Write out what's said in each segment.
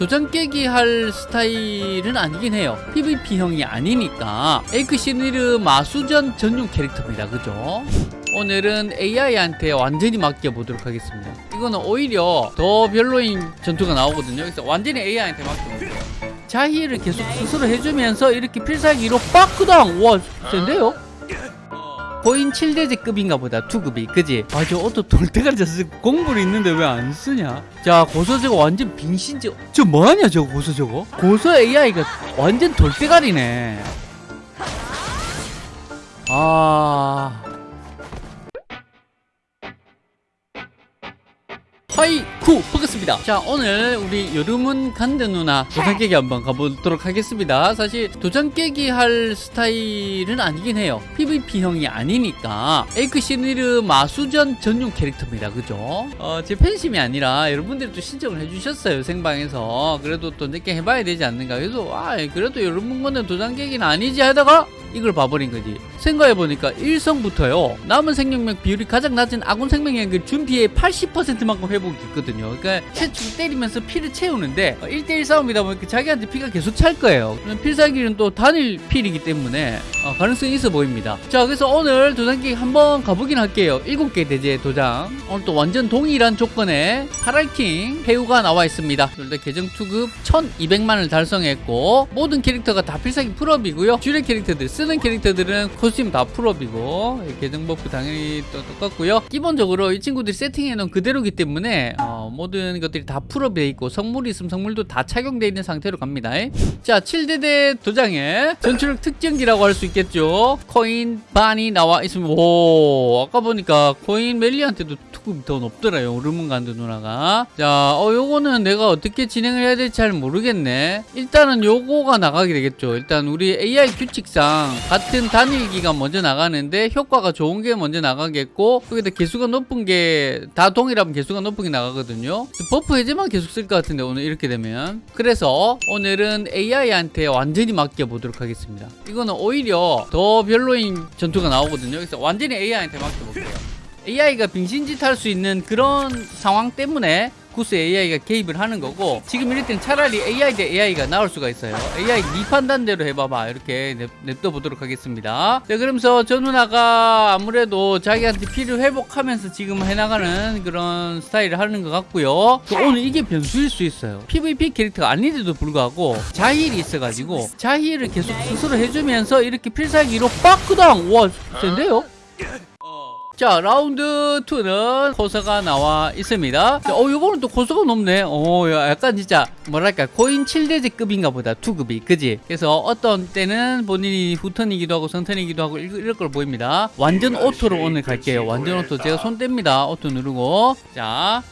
도장 깨기 할 스타일은 아니긴 해요. PVP형이 아니니까. 에이크 시니르 마수전 전용 캐릭터입니다. 그죠? 오늘은 AI한테 완전히 맡겨보도록 하겠습니다. 이거는 오히려 더 별로인 전투가 나오거든요. 그래서 완전히 AI한테 맡겨볼게요. 자희를 계속 스스로 해주면서 이렇게 필살기로 빠크당! 와 센데요? 거인 7대제급인가 보다 투급이 그지? 아저 어또 돌대가리 졌을 공부를 있는데 왜 안 쓰냐? 자 고서 저거 완전 빙신지 저 뭐하냐 저거 고서 저거? 고서 AI가 완전 돌대가리네 아... 하이쿠 반갑습니다. 자 오늘 우리 여름은 간드 누나 도장 깨기 한번 가보도록 하겠습니다. 사실 도장 깨기 할 스타일은 아니긴 해요. PVP형이 아니니까. 에이크 시니르 마수전 전용 캐릭터입니다. 그죠? 어, 제 팬심이 아니라 여러분들이 또 신청을 해주셨어요 생방에서. 그래도 또 늦게 해봐야 되지 않는가 그래서 아 그래도 여러분 거는 도장 깨기는 아니지 하다가 이걸 봐버린 거지. 생각해보니까 1성부터요. 남은 생명력 비율이 가장 낮은 아군 생명력을 준 피해의 80%만큼 회복이 있거든요. 그러니까 계속 때리면서 피를 채우는데 1대1 싸움이다 보니까 자기한테 피가 계속 찰 거예요. 필살기는 또 단일 힐이기 때문에 어, 가능성이 있어 보입니다. 자 그래서 오늘 도장깨기 한번 가보긴 할게요. 7개 대죄 도장. 오늘 또 완전 동일한 조건에 파랄킹 해우가 나와 있습니다. 둘 다 계정 투급 1200만을 달성했고 모든 캐릭터가 다 필살기 full up이고요. 주력 캐릭터들 쓰는 캐릭터들은 costume 다 full up이고 계정 buff 당연히 또 똑같고요. 기본적으로 이 친구들이 세팅해 놓은 그대로기 때문에 어, 모든 것들이 다 full up이 돼 있고 성물이 있으면 성물도 다 착용되어 있는 상태로 갑니다. 자 7대죄 도장에 전투력 특전기라고 할 수 있겠죠? 코인 반이 나와 있으면 오 아까 보니까 코인 멜리한테도 투급이 더 높더라요 요르문간드 누나가. 자 어, 요거는 내가 어떻게 진행을 해야 될지 잘 모르겠네. 일단은 요거가 나가게 되겠죠. 일단 우리 AI 규칙상 같은 단일기가 먼저 나가는데 효과가 좋은 게 먼저 나가겠고 여기다 개수가 높은 게 다 동일하면 개수가 높은 게 나가거든요. buff 해제만 계속 쓸 것 같은데 오늘 이렇게 되면. 그래서 오늘은 AI한테 완전히 맡겨보도록 하겠습니다. 이거는 오히려 더 별로인 전투가 나오거든요. 그래서 완전히 AI한테 맡겨볼게요 AI가 빙신짓 할 수 있는 그런 상황 때문에 구스 AI가 개입을 하는 거고 지금 이럴 때는 차라리 AI 대 AI가 나올 수가 있어요. AI 네 판단대로 해봐봐. 이렇게 냅, 냅둬 보도록 하겠습니다. 자 그러면서 저 누나가 아무래도 자기한테 피를 회복하면서 지금 해나가는 그런 스타일을 하는 것 같고요. 또 오늘 이게 변수일 수 있어요. PVP 캐릭터가 아닌데도 불구하고 자힐이 있어가지고 자힐을 계속 스스로 해주면서 이렇게 필살기로 빠크당! 와 센데요? 자 라운드 2는 고서가 나와 있습니다. 자, 어 요거는 또 고서가 높네. 어 약간 진짜 뭐랄까 코인 7대죄 급인가 보다. 투급이 그지? 그래서 어떤 때는 본인이 후턴이기도 하고 선턴이기도 하고 이럴 걸 보입니다. 완전 auto로 오늘 갈게요. 완전 auto. 제가 손 뗍니다. auto 누르고. 자.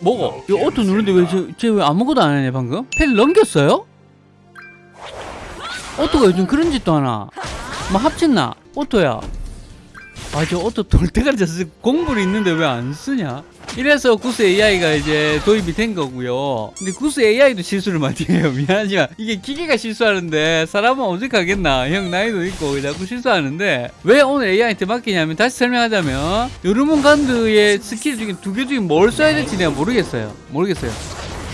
뭐고? 이거 auto 누르는데 왜쟤왜 아무것도 안 하네 방금? 펜 넘겼어요? auto가 요즘 그런 짓도 하나. 뭐 합쳤나? auto야 아저 auto 돌대가리 졌을 공부를 있는데 왜 안 쓰냐? 이래서 구스 AI가 이제 도입이 된 거고요. 근데 구스 AI도 실수를 많이 해요. 미안하지만 이게 기계가 실수하는데 사람은 어색하겠나? 형 나이도 있고 자꾸 실수하는데 왜 오늘 AI한테 맡기냐면 다시 설명하자면 요르몬 간드의 스킬 중에 두 개 중에 뭘 써야 될지 내가 모르겠어요. 모르겠어요.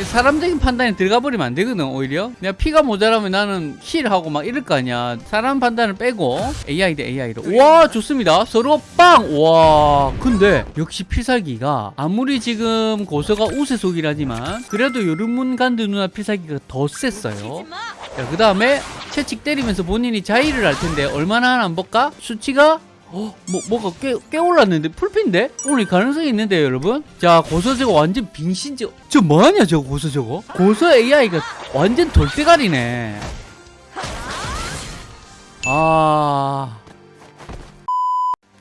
사람적인 판단이 들어가 버리면 안 되거든 오히려. 내가 피가 모자라면 나는 힐하고 막 이럴 거 아니야. 사람 판단을 빼고 AI 대 AI로. 와 좋습니다. 서로 빵 와 근데 역시 필살기가 아무리 지금 고서가 우세속이라지만 그래도 요르문간드 누나 필살기가 더 셌어요. 그 다음에 채찍 때리면서 본인이 자의를 할 텐데 얼마나 하나 안 볼까? 수치가 어, 뭐, 뭐가 꽤, 꽤 올랐는데? 풀핀데? 오늘 가능성이 있는데요, 여러분? 자, 고서 저거 완전 빙신지, 저 뭐하냐, 저거, 고서 저거? 고서 AI가 완전 돌대가리네. 아.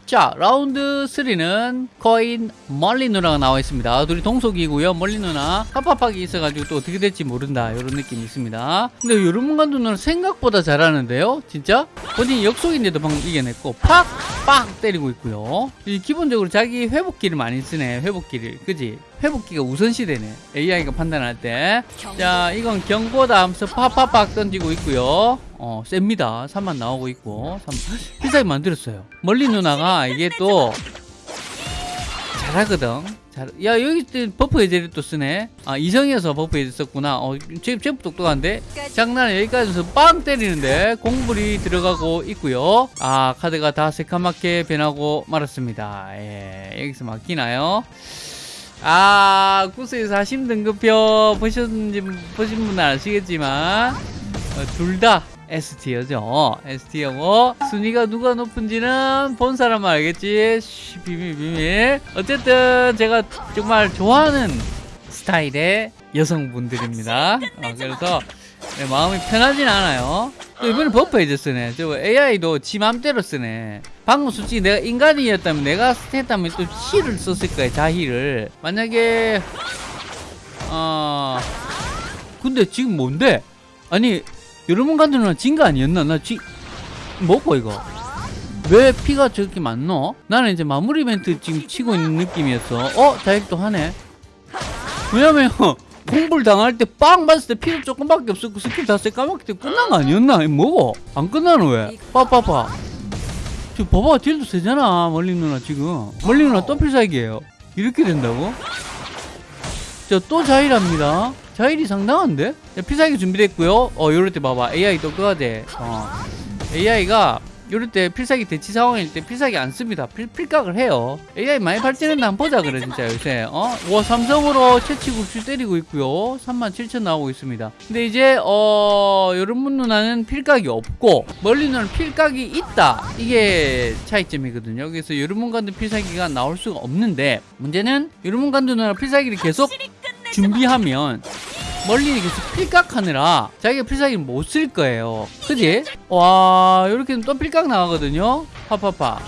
자 라운드 3는 코인 멀리 누나가 나와 있습니다. 둘이 동속이고요. 멀리 누나 합합하게 있어가지고 또 어떻게 될지 모른다. 이런 느낌이 있습니다. 근데 요르문간도 누나 생각보다 잘하는데요. 진짜? 본인 역속인데도 방금 이겨냈고 팍팍 때리고 있고요. 기본적으로 자기 회복기를 많이 쓰네. 회복기를. 그지? 회복기가 우선시되네. AI가 판단할 때 자 이건 경보다 하면서 팍팍팍 던지고 있고요 어 셉니다 3만 나오고 있고 3... 필살기 만들었어요 멀리 누나가 이게 또 잘하거든. 잘. 야 여기 또 buff 해제를 또 쓰네. 아 이성에서 buff 해제 썼구나. 어 제일 제일 똑똑한데. 장난 여기까지서 빵 때리는데 공불이 들어가고 있고요. 아 카드가 다 새카맣게 변하고 말았습니다. 예 여기서 맡기나요? 아 구스에서 하심 등급표 보셨는지 보신 분은 아시겠지만 어, 둘다 S tier죠. S tier고 순위가 누가 높은지는 본 사람만 알겠지. 쉬, 비밀 비밀. 어쨌든 제가 정말 좋아하는 스타일의 여성분들입니다. 어, 그래서 네, 마음이 편하진 않아요. 또 이번에 buff 해제 쓰네. 저 AI도 지 맘대로 쓰네. 방금 솔직히 내가 인간이었다면 내가 했다면 또 힐을 썼을 거야. 자힐을. 만약에 어 근데 지금 뭔데? 아니 요르문간드는 진거 아니었나? 나 지 뭐고 이거? 왜 피가 저렇게 많노? 나는 이제 마무리 멘트 지금 치고 있는 느낌이었어. 어? 자힐도 하네. 왜냐면 공불 당할 때 빵 맞을 때 피가 조금밖에 없었고 스킬 다 새까맣게 때 끝난 거 아니었나? 뭐고? 안 끝나는 왜? 빠빠빠. 저 봐봐 딜도 세잖아 멀리 누나 지금. 멀리 누나 또 필살기예요. 이렇게 된다고? 자 또 자일합니다. 자일이 상당한데? 자, 필살기 준비됐고요. 어 요럴 때 봐봐 AI 또 끄야 돼. 어. AI가 요럴 때 필살기 대치 상황일 때 필살기 안 씁니다. 필, 필각을 해요. AI 많이 발전했나 한번 보자 그래 진짜 요새. 어? 와 삼성으로 채치국수 때리고 있고요. 37,000 나오고 있습니다. 근데 이제 어 여러분 누나는 필각이 없고 멀리 누나는 필각이 있다. 이게 차이점이거든요. 그래서 여러분 간도 필살기가 나올 수가 없는데 문제는 여러분 간도 누나 필살기를 계속 준비하면 멀리 계속 필각하느라 자기가 필살기를 못 쓸 거예요. 그지? 와, 이렇게 또 필각 나가거든요. 파파파.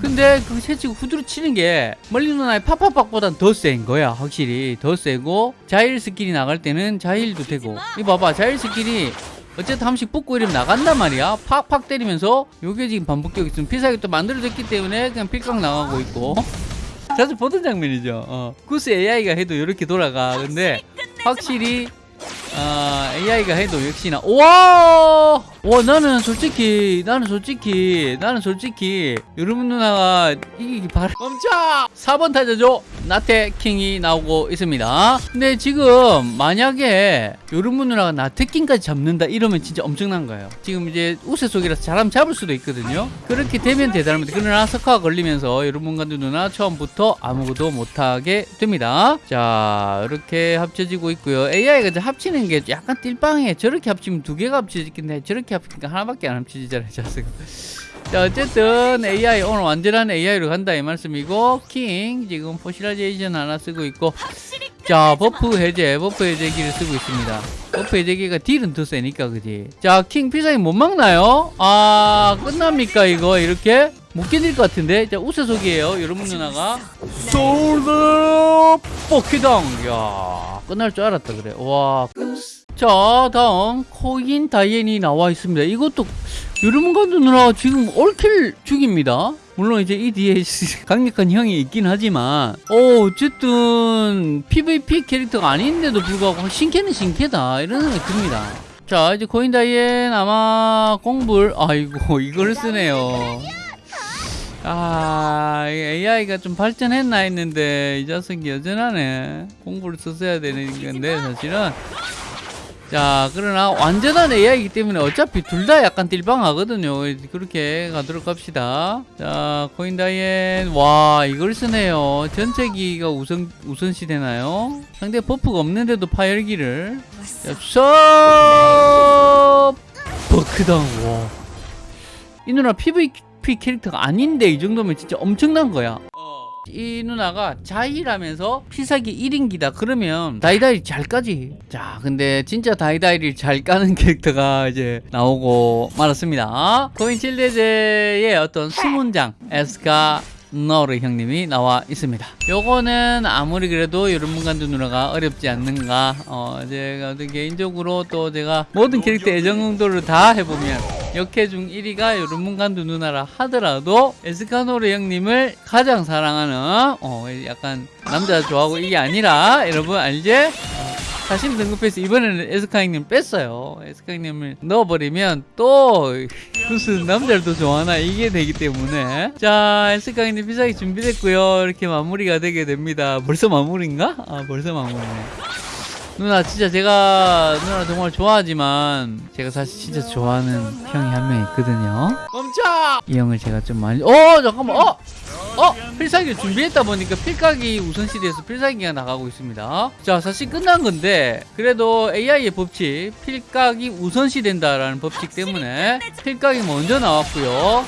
근데 그 채치고 후드로 치는 게 멀리 누나의 파파박보단 더 센 거야. 확실히. 더 세고 자힐 skill이 나갈 때는 자힐도 되고. 이 봐봐. 자힐 skill이 어쨌든 한 번씩 붙고 이러면 나간단 말이야. 팍팍 때리면서 요게 지금 반복되고 있으면 필살기 또 만들어졌기 때문에 그냥 필각 나가고 있고. 자주 보던 장면이죠. 어. 구스 AI가 해도 이렇게 돌아가. 근데 확실히 아, AI가 해도 역시나. 와, 와 나는 솔직히 나는 솔직히 나는 솔직히 여러분 누나가 이기기 바라. 멈춰! 4번 타자죠. 나태 킹이 나오고 있습니다. 근데 지금 만약에 여러분 누나가 나태 킹까지 잡는다 이러면 진짜 엄청난 거예요. 지금 이제 우세 속이라서 잘하면 잡을 수도 있거든요. 그렇게 되면 대단합니다. 그러나 석화가 걸리면서 여러분과 누나 처음부터 아무것도 못하게 됩니다. 자 이렇게 합쳐지고 있고요. AI가 이제 합치는 게 약간 띨빵해 저렇게 합치면 두 개가 합쳐지긴데 저렇게 합치니까 하나밖에 안 합쳐지잖아요 자식 자 어쨌든 AI 오늘 완전한 AI로 간다 이 말씀이고 킹 지금 fossilization 하나 쓰고 있고 자 buff 해제 buff 해제기를 쓰고 있습니다. buff 해제기가 딜은 더 세니까 그지? 자킹 필살기 못 막나요? 아 끝납니까 이거? 이렇게? 못 견딜 것 같은데? 자 우세속이에요 요르문 누나가. 솔드 포키당 야. 끝날 줄 알았다 그래. 와. 자 다음 코인 다이앤이 나와 있습니다. 이것도 여러분과도 누나가 지금 올킬 중입니다. 물론 이제 이 뒤에 강력한 형이 있긴 하지만. 어 어쨌든 PVP 캐릭터가 아닌데도 불구하고 신캐는 신캐다. 이런 생각이 듭니다. 자 이제 코인 다이앤 아마 공불. 아이고 이걸 쓰네요 아 AI가 좀 발전했나 했는데 이 자석이 여전하네. 공부를 썼어야 되는 건데 사실은. 자 그러나 완전한 AI이기 때문에 어차피 둘 다 약간 딜방하거든요. 그렇게 가도록 합시다. 자 코인다이앤. 와 이걸 쓰네요. 전체기가 우선 우선시 되나요? 상대 buff가 없는데도 파열기를. 자 버크당 와 이 누나 PVP 캐릭터가 아닌데 이 정도면 진짜 엄청난 거야. 이 누나가 자힐하면서 필살기 1인기다 그러면 다이다이 잘 까지 자 근데 진짜 다이다이를 잘 까는 캐릭터가 이제 나오고 말았습니다. 코인 칠대죄의 어떤 수문장 에스카 너르 형님이 나와 있습니다. 요거는 아무리 그래도 여러분간도 누나가 어렵지 않는가. 어 제가 개인적으로 또 제가 모든 캐릭터 애정 정도를 다 해보면 역해 중 1위가 여러분간도 누나라 하더라도 에스카노르 형님을 가장 사랑하는 어 약간 남자 좋아하고 이게 아니라 여러분 알지? 어, 다시 등급해서 이번에는 에스카이님 뺐어요. 에스카이님을 넣어버리면 또 무슨 남자를 더 좋아하나 이게 되기 때문에 자 에스카이님 비싸게 준비됐고요. 이렇게 마무리가 되게 됩니다. 벌써 마무리인가? 아 벌써 마무리네. 누나 진짜 제가 누나 정말 좋아하지만 제가 사실 진짜 좋아하는 형이 한 명 있거든요. 멈춰! 이 형을 제가 좀 많이 어 잠깐만 어 어! 필살기 준비했다 보니까 필각이 우선시대에서 필살기가 나가고 있습니다. 자, 사실 끝난 건데, 그래도 AI의 법칙, 필각이 우선시 된다라는 법칙 때문에 필각이 먼저 나왔고요.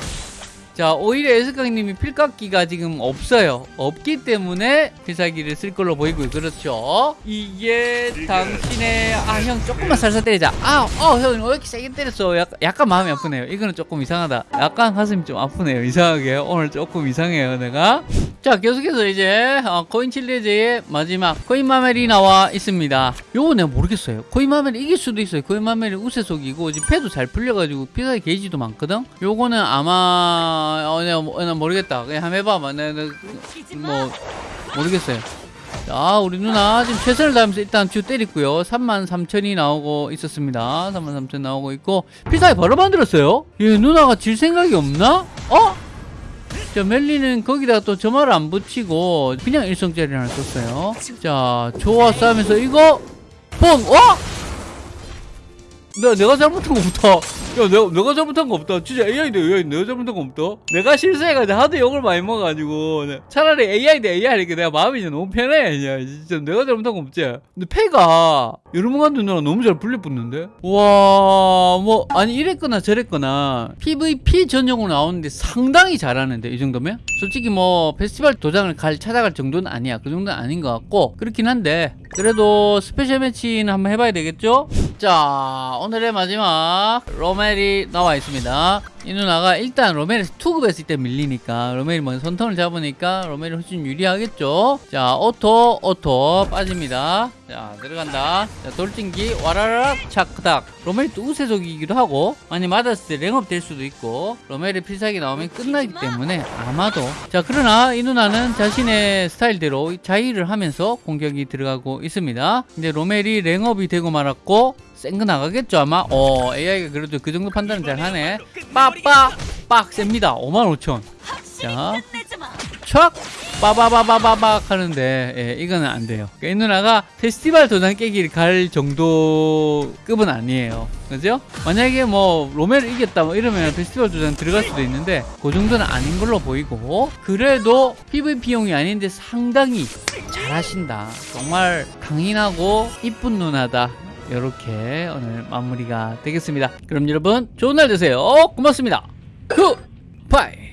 자, 오히려 에스강님이 필각기가 지금 없어요. 없기 때문에 필살기를 쓸 걸로 보이고요. 그렇죠. 이게 당신의, 아, 형 조금만 살살 때리자. 아, 어, 형, 왜 이렇게 세게 때렸어? 약간, 약간 마음이 아프네요. 이거는 조금 이상하다. 약간 가슴이 좀 아프네요. 이상하게. 오늘 조금 이상해요, 내가. 자, 계속해서 이제, 어, 코인 칠레제의 마지막, 코인 마멜이 나와 있습니다. 요거 내가 모르겠어요. 코인 마멜이 이길 수도 있어요. 코인 마멜이 우세속이고, 지금 패도 잘 풀려가지고, 피사의 게이지도 많거든? 요거는 아마, 어, 내가, 모- 내가 모르겠다. 그냥 한번 해봐봐. 내가, 내가 뭐, 모르겠어요. 자, 우리 누나 지금 최선을 다하면서 일단 주 때렸고요. 33,000이 나오고 있었습니다. 33,000 나오고 있고 필살기 바로 만들었어요. 얘 누나가 질 생각이 없나? 어? 자, 멜리는 거기다가 또 점화를 안 붙이고 그냥 일성짜리 하나 썼어요. 자, 좋았어 하면서 이거 뽕! 어? 내가, 내가 잘못한 거 없다. 야, 내가, 내가 잘못한 거 없다. 진짜 AI인데 AI 내가 잘못한 거 없다. 내가 실수해가지고 하도 욕을 많이 먹어가지고 네. 차라리 AI 대 AI 하니까 내가 마음이 이제 너무 편해. 그냥 진짜 내가 잘못한 거 없지. 근데 패가 요르문간드 누나가 너무 잘 분리붙는데? 와, 뭐 아니 이랬거나 저랬거나 PVP 전용으로 나오는데 상당히 잘하는데 이 정도면? 솔직히 뭐 페스티벌 도장을 갈 찾아갈 정도는 아니야. 그 정도는 아닌 것 같고 그렇긴 한데 그래도 special match는 한번 해봐야 되겠죠? 자 오늘의 마지막 로멜이 나와 있습니다. 이 누나가 일단 로멜이 투급 했을 때 밀리니까 로멜이 먼저 선턴을 잡으니까 로멜이 훨씬 유리하겠죠? 자 auto auto 빠집니다. 자 들어간다. 자 돌진기 와라락 차크닥. 로멜이 또 우세속이기도 하고 많이 맞았을 때 랭업 될 수도 있고 로멜이 필살기 나오면 끝나기 때문에 아마도. 자 그러나 이 누나는 자신의 스타일대로 자의를 하면서 공격이 들어가고 있습니다. 근데 로멜이 랭업이 되고 말았고 센거 나가겠죠 아마 어 AI가 그래도 그 정도 판단은 잘 하네 빠빠 빡 셉니다 55,000 자, 촥! 빠바바바바박 하는데, 예, 이거는 안 돼요. 그러니까 이 누나가 페스티벌 도장 깨기를 갈 정도 급은 아니에요. 그죠? 만약에 뭐, 로멜을 이겼다, 뭐 이러면 페스티벌 도장 들어갈 수도 있는데, 그 정도는 아닌 걸로 보이고, 그래도 PVP용이 아닌데 상당히 잘하신다. 정말 강인하고 이쁜 누나다. 이렇게 오늘 마무리가 되겠습니다. 그럼 여러분, 좋은 날 되세요. 고맙습니다. 굿바이!